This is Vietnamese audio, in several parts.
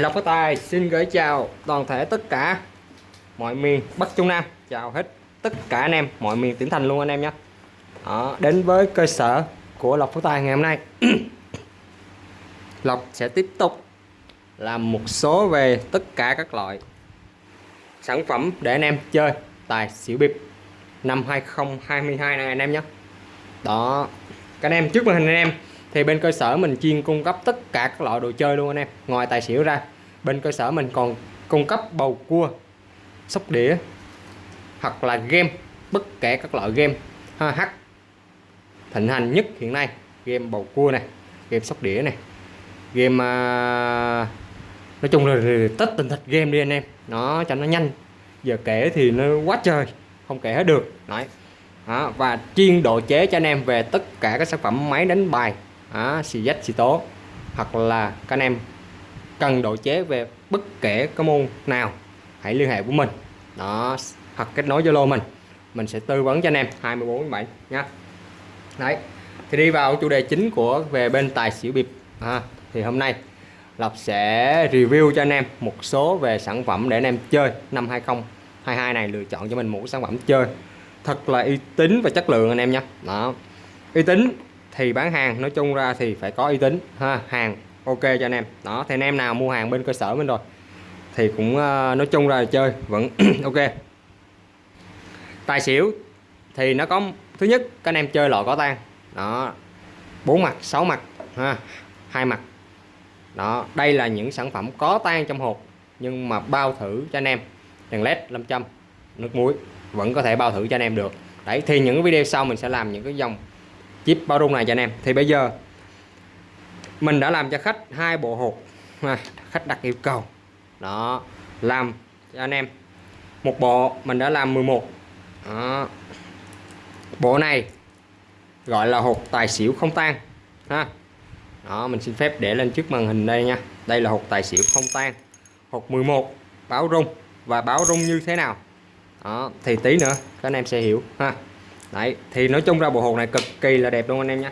Lộc Phát tài xin gửi chào toàn thể tất cả mọi miền Bắc Trung Nam. Chào hết tất cả anh em mọi miền tỉnh thành luôn anh em nhé. Đó, đến với cơ sở của Lộc Phú Tài ngày hôm nay. Lộc sẽ tiếp tục làm một số về tất cả các loại sản phẩm để anh em chơi tài xỉu bịp năm 2022 này anh em nhé. Đó các anh em trước màn hình anh em thì bên cơ sở mình chuyên cung cấp tất cả các loại đồ chơi luôn anh em ngoài tài xỉu ra. Bên cơ sở mình còn cung cấp bầu cua sóc đĩa hoặc là game bất kể các loại game. H thịnh hành nhất hiện nay game bầu cua này game sóc đĩa này game uh, nói chung là tất tình thịt game đi anh em. Nó cho nó nhanh giờ kể thì nó quá trời không kể hết được. Đấy. Đó, và chuyên độ chế cho anh em về tất cả các sản phẩm máy đánh bài à, xì dách xì tố. Hoặc là các anh em cần độ chế về bất kể cái môn nào hãy liên hệ với mình. Đó hoặc kết nối Zalo mình. Mình sẽ tư vấn cho anh em 24 7 nha. Đấy thì đi vào chủ đề chính của về bên tài xỉu bịp. À, thì hôm nay Lộc sẽ review cho anh em một số về sản phẩm để anh em chơi. Năm 2022 này lựa chọn cho mình một sản phẩm chơi. Thật là uy tín và chất lượng anh em nha. Đó. Uy tín thì bán hàng nói chung ra thì phải có uy tín ha hàng ok cho anh em. Đó thì anh em nào mua hàng bên cơ sở mình rồi thì cũng uh, nói chung ra chơi vẫn ok. Tài xỉu thì nó có thứ nhất các anh em chơi loại có tan đó bốn mặt sáu mặt ha hai mặt. Đó đây là những sản phẩm có tan trong hộp nhưng mà bao thử cho anh em. Đèn led 500 nước muối vẫn có thể bao thử cho anh em được. Đấy thì những video sau mình sẽ làm những cái dòng chip bao rung này cho anh em. Thì bây giờ mình đã làm cho khách hai bộ hộp khách đặt yêu cầu. Đó, làm cho anh em. Một bộ mình đã làm 11 đó. bộ này gọi là hộp tài xỉu không tan, ha. Đó, mình xin phép để lên trước màn hình đây nha. Đây là hộp tài xỉu không tan. Hộp 11 báo rung. Và báo rung như thế nào? Đó, thì tí nữa các anh em sẽ hiểu, ha đấy, thì nói chung ra bộ hộp này cực kỳ là đẹp luôn anh em nhé.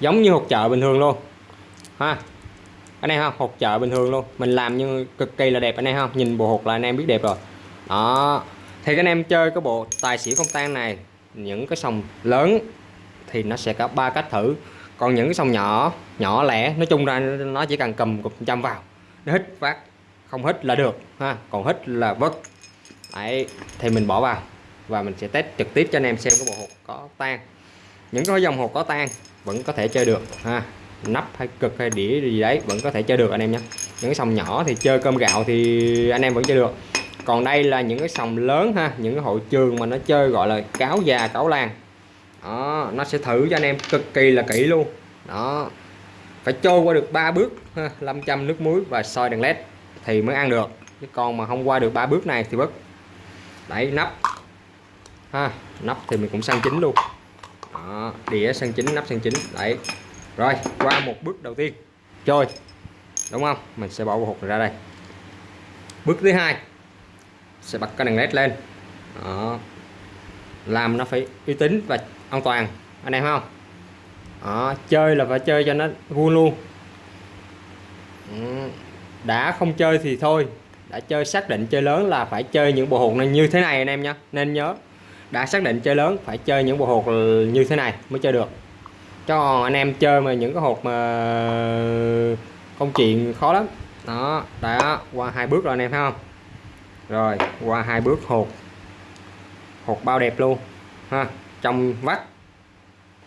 Giống như hộp chợ bình thường luôn. Ha. Anh em không hộp chợ bình thường luôn. Mình làm như cực kỳ là đẹp anh em không nhìn bộ hộp là anh em biết đẹp rồi. Đó. Thì các anh em chơi cái bộ tài xỉu không tan này, những cái sòng lớn thì nó sẽ có ba cách thử. Còn những cái sòng nhỏ nhỏ lẻ, nói chung ra nó chỉ cần cầm cục trăm vào. Nó hít phát, không hít là được, ha. Còn hít là vất đấy, thì mình bỏ vào và mình sẽ test trực tiếp cho anh em xem cái bộ hộp có tan. Những cái dòng hộp có tan vẫn có thể chơi được ha. Nắp hay cực hay đĩa gì đấy vẫn có thể chơi được anh em nhé. Những cái sòng nhỏ thì chơi cơm gạo thì anh em vẫn chơi được. Còn đây là những cái sòng lớn ha những cái hội trường mà nó chơi gọi là cáo già cáo làng. Đó nó sẽ thử cho anh em cực kỳ là kỹ luôn. Đó phải trôi qua được ba bước ha, 500 nước muối và soi đèn led thì mới ăn được. Chứ còn mà không qua được ba bước này thì bất. Đẩy nắp ha nắp thì mình cũng sang chính luôn. Đó, đĩa sang chính nắp sang chính. Đấy. Rồi qua một bước đầu tiên. Chơi, đúng không? Mình sẽ bỏ bộ hột ra đây. Bước thứ hai. Sẽ bật cái đèn led lên. Đó. làm nó phải uy tín và an toàn. Anh em không? Đó. chơi là phải chơi cho nó vui luôn. Ừ, đã không chơi thì thôi. Đã chơi xác định chơi lớn là phải chơi những bộ hột này như thế này anh em nhé nên nhớ đã xác định chơi lớn, phải chơi những bộ hột như thế này mới chơi được. Cho anh em chơi mà những cái hột mà công chuyện khó lắm. Đó, đã qua hai bước rồi anh em thấy không? Rồi, qua hai bước hột. Hột bao đẹp luôn, ha, trong vắt.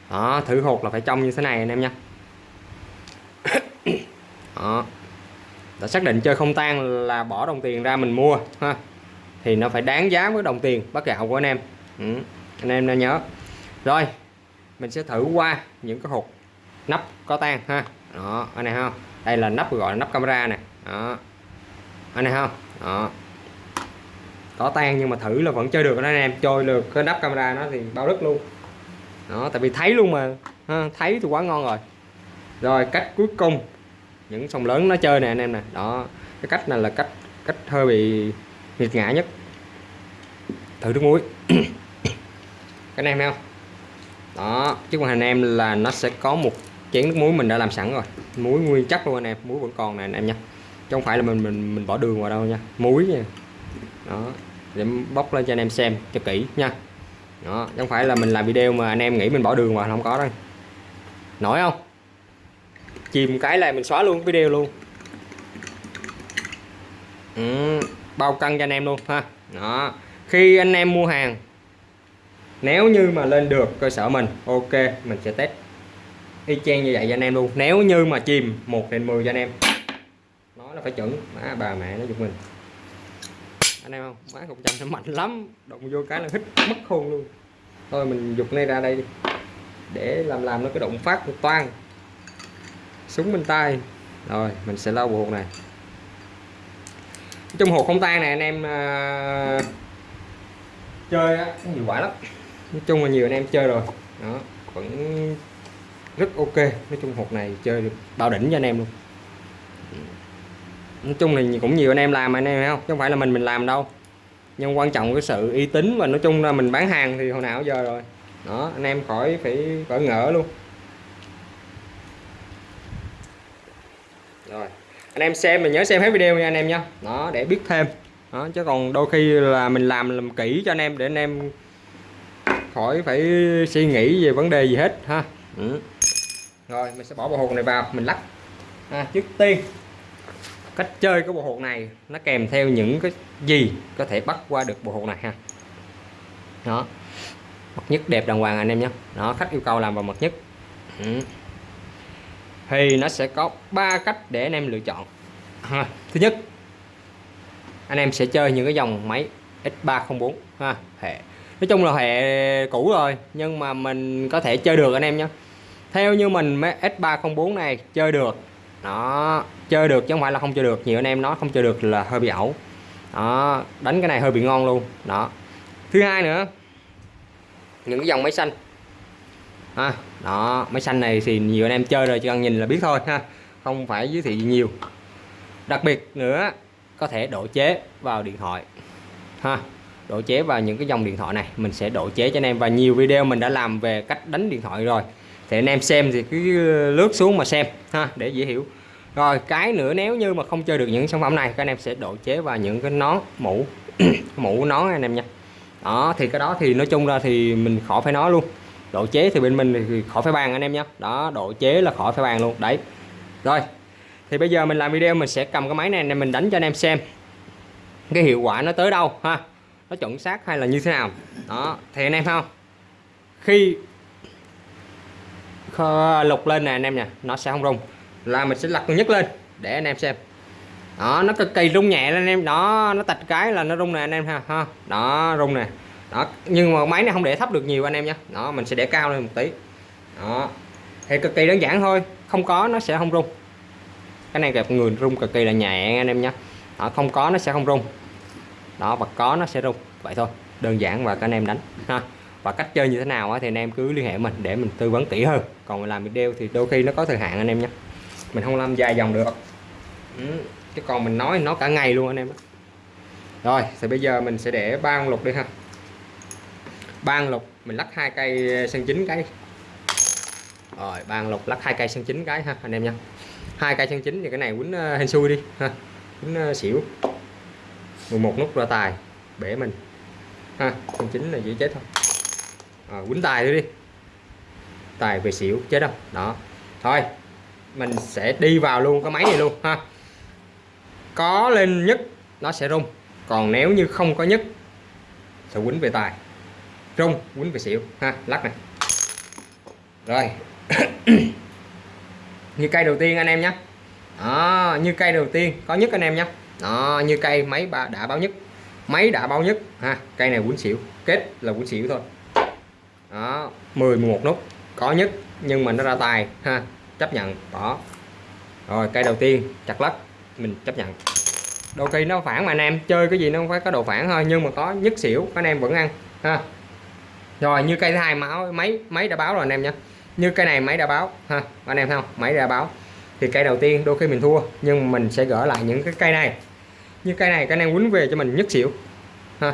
Đó, thử hột là phải trong như thế này anh em nha. Đó. Đã xác định chơi không tan là bỏ đồng tiền ra mình mua, ha. Thì nó phải đáng giá với đồng tiền bắt gạo của anh em ừ. anh em nên nhớ. Rồi mình sẽ thử qua những cái hộp nắp có tan ha. Đó anh này không đây là nắp gọi là nắp camera này đó anh này không đó. Có tan nhưng mà thử là vẫn chơi được đó anh em. Chơi được cái nắp camera nó thì bao đất luôn. Đó tại vì thấy luôn mà. Ha, thấy thì quá ngon rồi. Rồi cách cuối cùng. Những sông lớn nó chơi nè anh em nè. Đó cái cách này là cách cách hơi bị nghiệt ngã nhất. Thử nước muối. cái em thấy không? Đó trước mặt anh em là nó sẽ có một chén nước muối mình đã làm sẵn rồi. Muối nguyên chất luôn anh em muối vẫn còn này anh em nha. Chứ không phải là mình mình mình bỏ đường vào đâu nha. Muối nha. Đó để bóc lên cho anh em xem cho kỹ nha. Đó chứ không phải là mình làm video mà anh em nghĩ mình bỏ đường vào không có đâu. Nổi không? Chìm cái là mình xóa luôn video luôn. Ừ, bao cân cho anh em luôn ha. Đó khi anh em mua hàng nếu như mà lên được cơ sở mình ok mình sẽ test. Y chang như vậy cho anh em luôn. Nếu như mà chìm 1 trên 10 cho anh em. Nó là phải chuẩn. Má bà mẹ nó giục mình. Anh em không? Má cục chanh nó mạnh lắm. Động vô cái là hít mất khôn luôn. Thôi mình dục này ra đây đi. Để làm làm nó cái động phát một toan súng bên tay. Rồi mình sẽ lau bộ hộp này. Trong hộp không tan này anh em uh, chơi á nhiều quả lắm nói chung là nhiều anh em chơi rồi. Đó, vẫn rất ok. Nói chung hộp này chơi được bao đỉnh cho anh em luôn. Nói chung là cũng nhiều anh em làm anh em thấy không? Chứ không phải là mình mình làm đâu. Nhưng quan trọng cái sự uy tín và nói chung là mình bán hàng thì hồi nào giờ rồi. Đó, anh em khỏi phải bỡ ngỡ luôn. Rồi, anh em xem, mình nhớ xem hết video nha anh em nha đó, để biết thêm. Đó, chứ còn đôi khi là mình làm làm kỹ cho anh em, để anh em khỏi phải suy nghĩ về vấn đề gì hết ha. Ừ. rồi mình sẽ bỏ bộ hột này vào mình lắc. À, trước tiên cách chơi cái bộ hột này nó kèm theo những cái gì có thể bắt qua được bộ hột này ha. Đó. Mật nhất đẹp đàng hoàng anh em nhé. Đó khách yêu cầu làm vào mật nhất. Ừ. thì nó sẽ có ba cách để anh em lựa chọn ha. thứ nhất anh em sẽ chơi những cái dòng máy X304 ha hệ nói chung là hệ cũ rồi, nhưng mà mình có thể chơi được anh em nhé theo như mình S304 này, chơi được. Đó, chơi được chứ không phải là không chơi được. Nhiều anh em nói không chơi được là hơi bị ẩu. Đó, đánh cái này hơi bị ngon luôn. Đó. Thứ hai nữa, những cái dòng máy xanh. Ha, đó, máy xanh này thì nhiều anh em chơi rồi, chỉ cần nhìn là biết thôi, ha. Không phải giới thiệu gì nhiều. Đặc biệt nữa, có thể độ chế vào điện thoại. Ha độ chế vào những cái dòng điện thoại này, mình sẽ độ chế cho anh em. Và nhiều video mình đã làm về cách đánh điện thoại rồi. Thì anh em xem thì cứ lướt xuống mà xem, ha, để dễ hiểu. Rồi, cái nữa nếu như mà không chơi được những sản phẩm này, các anh em sẽ độ chế vào những cái nón mũ mũ nón anh em nha. Đó, thì cái đó thì nói chung ra thì mình khỏi phải nói luôn. Độ chế thì bên mình thì khỏi phải bàn anh em nhé đó, độ chế là khỏi phải bàn luôn, đấy. Rồi, thì bây giờ mình làm video mình sẽ cầm cái máy này nên mình đánh cho anh em xem. Cái hiệu quả nó tới đâu, ha nó chuẩn xác hay là như thế nào? Đó, thì anh em thấy không? Khi lục lên nè anh em nè nó sẽ không rung. Là mình sẽ lật nhất lên, để anh em xem. Đó, nó cực kỳ rung nhẹ lên anh em. Đó, nó tạch cái là nó rung nè anh em ha ha. Đó, rung nè. Đó, nhưng mà máy này không để thấp được nhiều anh em nha đó, mình sẽ để cao lên một tí. Đó, thì cực kỳ đơn giản thôi, không có nó sẽ không rung. Cái này gặp người rung cực kỳ là nhẹ anh em nhé. Không có nó sẽ không rung đó, và có nó sẽ rung. Vậy thôi, đơn giản và các anh em đánh, ha. Và cách chơi như thế nào thì anh em cứ liên hệ mình để mình tư vấn kỹ hơn. Còn làm video thì đôi khi nó có thời hạn anh em nhé. Mình không làm dài dòng được. Ừ. chứ còn mình nói nó cả ngày luôn anh em rồi, thì bây giờ mình sẽ để ba con lục đi ha. Ba con lục, mình lắc hai cây sân chín cái. Rồi, ba con lục lắc hai cây sân chín cái ha, anh em nha hai cây sân chín thì cái này quýnh ờ, hên xui đi, ha. Quýnh ờ, xỉu. 11 nút ra tài bể mình. Ha con chính là dễ chết thôi. À, quýnh tài thôi đi. Tài về xỉu chết đâu. Đó. Thôi mình sẽ đi vào luôn cái máy này luôn ha. Có lên nhất nó sẽ rung. Còn nếu như không có nhất sẽ quýnh về tài. Rung quýnh về xỉu ha lắc này. Rồi. Như cây đầu tiên anh em nhé. Đó, như cây đầu tiên có nhất anh em nhé đó, như cây máy đã báo nhất. Máy đã báo nhất ha cây này quấn xỉu. Kết là quấn xỉu thôi. Đó 10 11 nút. Có nhất nhưng mà nó ra tài ha chấp nhận. Bỏ rồi cây đầu tiên chặt lắc. Mình chấp nhận. Đôi khi nó phản mà anh em chơi cái gì nó không phải có độ phản thôi nhưng mà có nhất xỉu anh em vẫn ăn ha. Rồi như cây thứ hai máu máy máy đã báo rồi anh em nhé. Như cây này máy đã báo ha anh em thấy không? Máy đã báo. Thì cây đầu tiên đôi khi mình thua nhưng mình sẽ gỡ lại những cái cây này như cây này cái anh em quýnh về cho mình nhất xỉu. Ha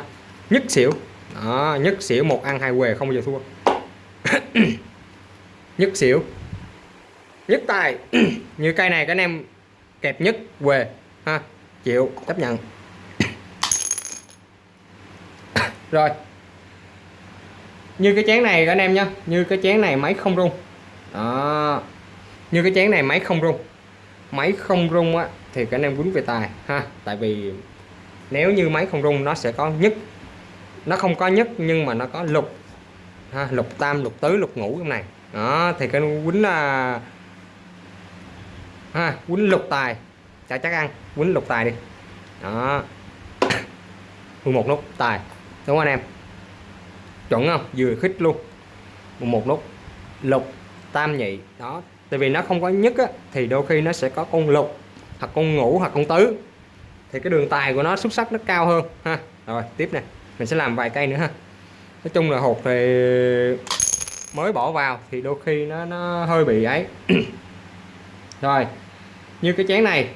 nhất xỉu. Đó, nhất xỉu một ăn hai quề không bao giờ thua. Nhất xỉu. Nhất tài. Như cây này các anh em kẹp nhất què ha chịu chấp nhận. Rồi. Như cái chén này các anh em nhá. Như cái chén này máy không rung. Đó. Như cái chén này máy không rung. Máy không rung á thì các anh em quýnh về tài ha. Tại vì nếu như máy không rung nó sẽ có nhất nó không có nhất nhưng mà nó có lục ha, lục tam lục tứ lục ngũ trong này. Đó thì cái quýnh là ha quýnh lục tài. Cho chắc ăn quýnh lục tài đi. Đó. 11 nút tài. Đúng không anh em? Chuẩn không? Vừa khích luôn. Một nút lục tam nhị. Đó tại vì nó không có nhất á, thì đôi khi nó sẽ có con lục hoặc con ngũ hoặc con tứ thì cái đường tài của nó xuất sắc nó cao hơn ha. Rồi tiếp nè mình sẽ làm vài cây nữa ha. Nói chung là hột thì mới bỏ vào thì đôi khi nó nó hơi bị ấy. Rồi như cái chén này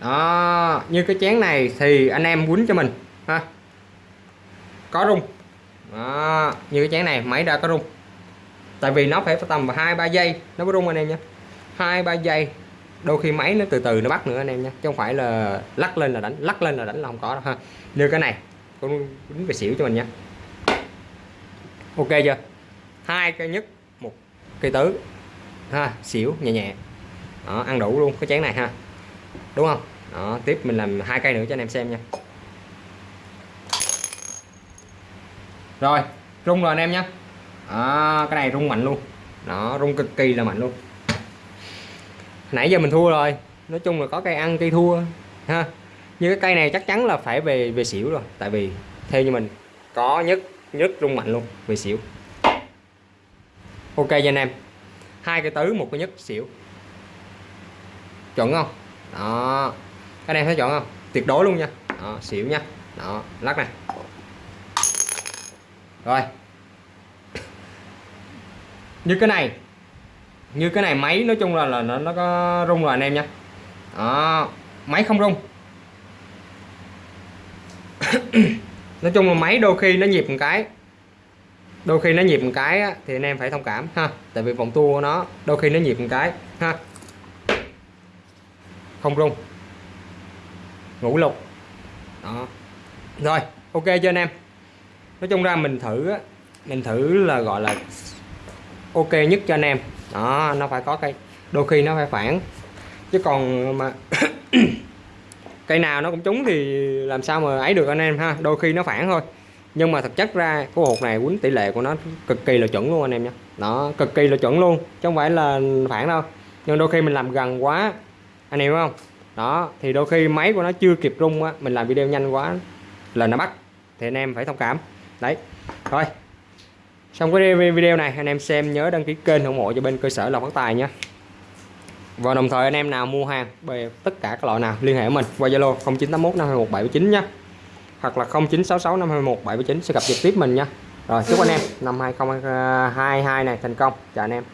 đó như cái chén này thì anh em quýnh cho mình ha. Có rung đó, như cái chén này máy đã có rung. Tại vì nó phải tầm hai ba giây nó mới rung anh em nhé. Hai ba giây đôi khi máy nó từ từ nó bắt nữa anh em nha chứ không phải là lắc lên là đánh lắc lên là đánh là không có đâu ha. Như cái này con đánh về xỉu cho mình nha. Ok chưa? Hai cây nhất một cây tứ ha xỉu nhẹ nhẹ. Đó, ăn đủ luôn cái chén này ha. Đúng không? Đó, tiếp mình làm hai cây nữa cho anh em xem nha. Rồi rung rồi anh em nhé à, cái này rung mạnh luôn. Nó rung cực kỳ là mạnh luôn nãy giờ mình thua rồi. Nói chung là có cây ăn cây thua ha. Như cái cây này chắc chắn là phải về về xỉu rồi tại vì theo như mình có nhất nhất rung mạnh luôn về xỉu. Ok cho anh em. Hai cái tứ một cái nhất xỉu. Chuẩn không? Đó. Các anh em thấy chọn không? Tuyệt đối luôn nha. Đó, xỉu nha. Đó lắc này. Rồi. Như cái này như cái này máy nói chung là là nó, nó có rung rồi anh em nha đó máy không rung. Nói chung là máy đôi khi nó nhịp một cái. Đôi khi nó nhịp một cái á, thì anh em phải thông cảm ha. Tại vì vòng tua của nó đôi khi nó nhịp một cái ha. Không rung. Ngủ lục. Đó. Rồi ok cho anh em? Nói chung ra mình thử á mình thử là gọi là ok nhất cho anh em. Đó, nó phải có cây đôi khi nó phải phản. Chứ còn mà cây nào nó cũng trúng thì làm sao mà ấy được anh em ha? Đôi khi nó phản thôi. Nhưng mà thực chất ra, cái hột này quýnh tỷ lệ của nó cực kỳ là chuẩn luôn anh em nhé. Đó, cực kỳ là chuẩn luôn, chứ không phải là phản đâu. Nhưng đôi khi mình làm gần quá, anh em không? Đó, thì đôi khi máy của nó chưa kịp rung á, mình làm video nhanh quá là nó bắt. Thì anh em phải thông cảm. Đấy, thôi xong cái video này, anh em xem nhớ đăng ký kênh ủng hộ cho bên cơ sở lọc phát tài nhé. Và đồng thời anh em nào mua hàng về tất cả các loại nào, liên hệ với mình qua Zalo 0981 521 779 nhé. Hoặc là 0966 521 779 sẽ gặp trực tiếp mình nha rồi, chúc anh em năm 2022 này thành công. Chào anh em.